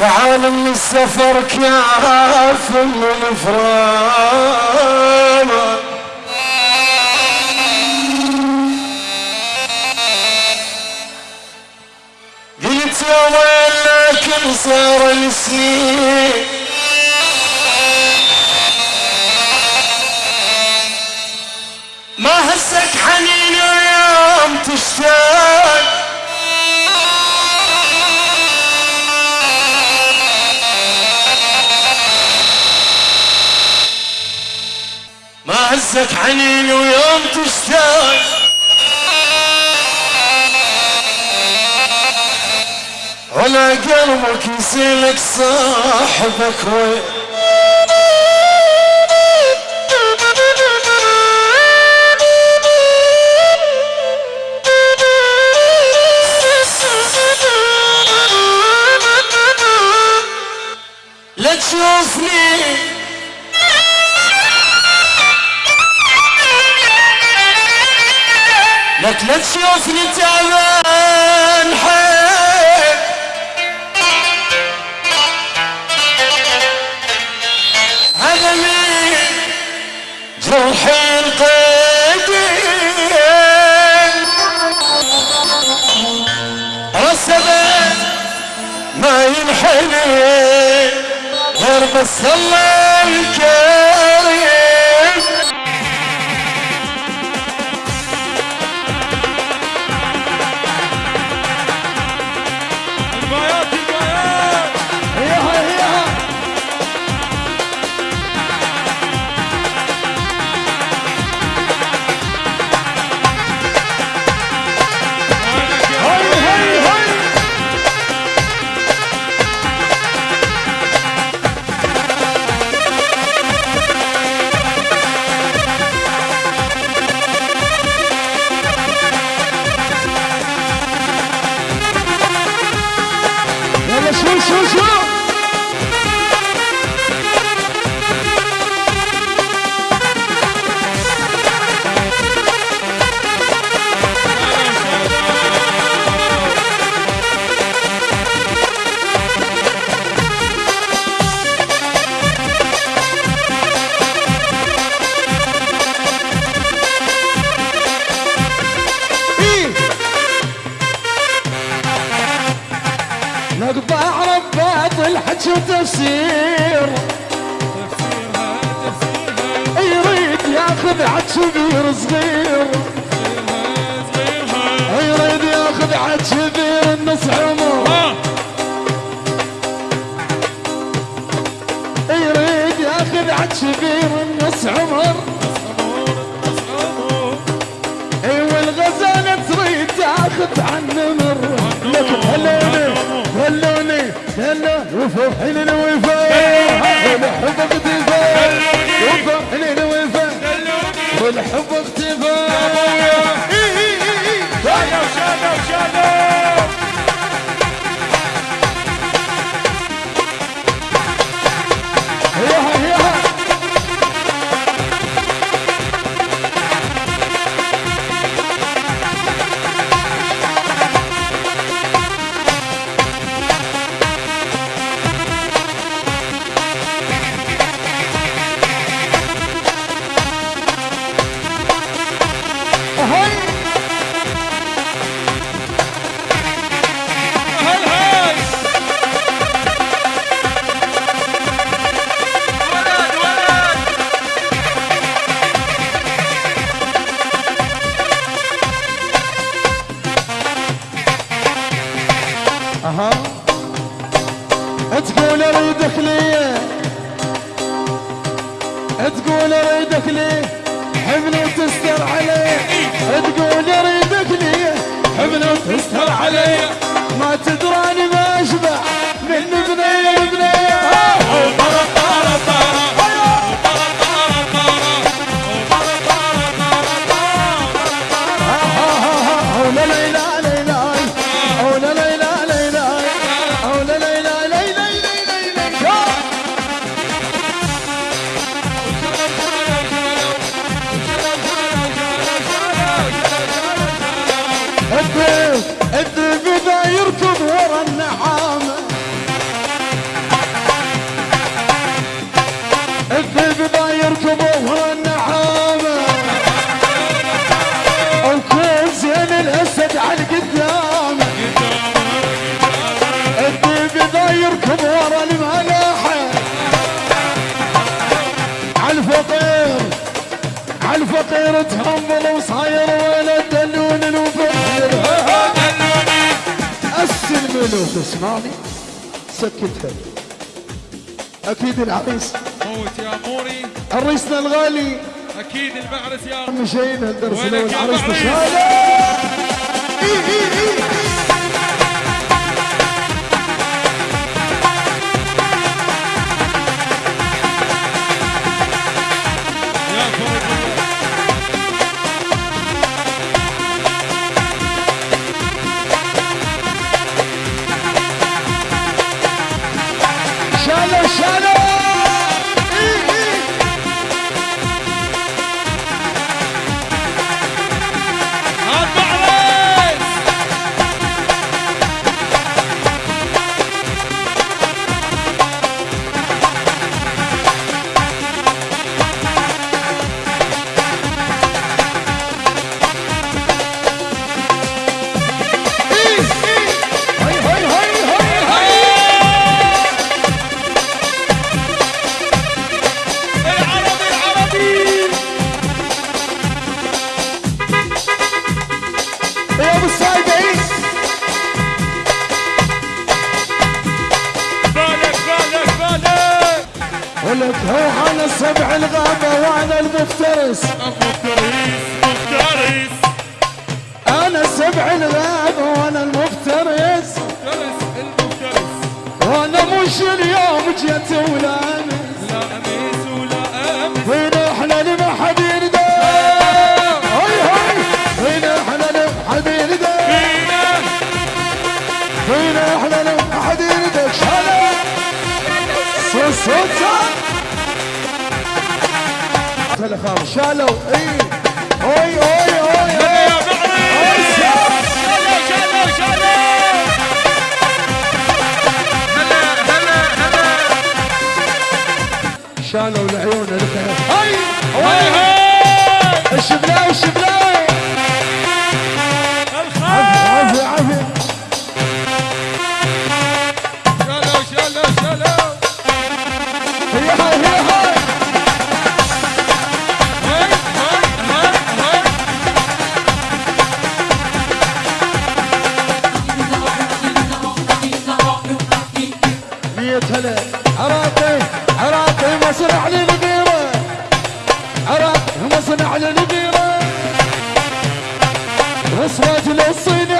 وعالم السفر كاف من فرامه قلت يا ويل لكن صار السنين ما هسك حنين ويوم تشتاق. هزك حنين ويوم تشتاق. ولا قلبك يسيلك صاحبك وين لا تشوفني. لك لا تشوفني تعبان حيل هذا من جرحي القديم رسبت ما ينحني غير بس الله الكريم. الحج وتفسير تفسيرها تفسيرها يريد ياخذ عد كبير صغير. يريد ياخذ عد كبير النص عمر. يريد ياخذ عد كبير النص عمر. اي والغزالة تريد تاخذ عن نمر. لك هلوني خلوني تهلا وفرحي للوفاء والحب اختفاء وفرحي للوفاء والحب اختفاء ريدك ليه تقول ريدك ليه حملي تستر عليه. تقول ورا الملاحة عالفقير عالفقير تهمل وصاير ولا دلون الوفير السلم له تسمعني؟ سكتها. أكيد العريس. موت يا موري. عريسنا الغالي. أكيد المعرس يا مشينا الدرس الأول يا عريس ولك أنا سبع الغابة وأنا المفترس. مفترس أنا سبع الغابة وأنا المفترس مفترس المفترس. وأنا مش اليوم جيت ولا تلفون شالوا اي اوي اوي اوي يا اوي معرس شالوا شالوا شالوا هلا هلا هلا شالوا العيون هاي هاي هاي الشبلاوي الشبلاوي عراقي مصنع للبيرة وصفات للصين